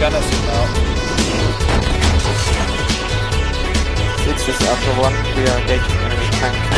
gonna zoom out. Six is upper one. We are engaging enemy tank.